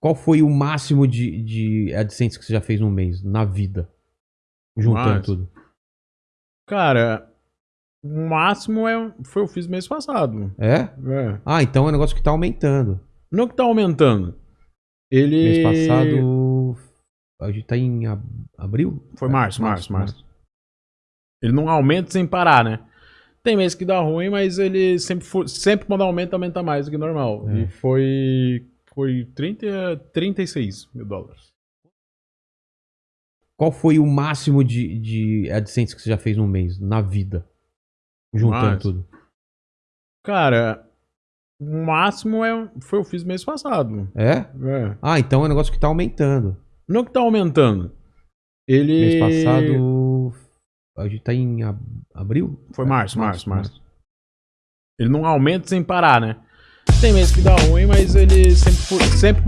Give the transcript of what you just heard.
Qual foi o máximo de, de AdSense que você já fez num mês, na vida? Juntando Mas- tudo. Cara, o máximo é, foi eu fiz mês passado. É? É. Ah, então é um negócio que tá aumentando. Não que tá aumentando. Ele. Mês passado. A gente tá em ab- abril? Foi março, março, março. Ele não aumenta sem parar, né? Tem mês que dá ruim, mas ele sempre, sempre quando aumenta, aumenta mais do que normal. É. E foi. Foi 30, 36 mil dólares. Qual foi o máximo de, de AdSense que você já fez num mês, na vida? Juntando Mas- tudo. Cara, o máximo é, foi eu fiz mês passado. É? É. Ah, então é um negócio que tá aumentando. Não que tá aumentando. Ele. Mês passado. A gente tá em ab- abril? Foi É, março, março, março. Ele não aumenta sem parar, né? Tem mês que dá ruim, mas ele sempre, sempre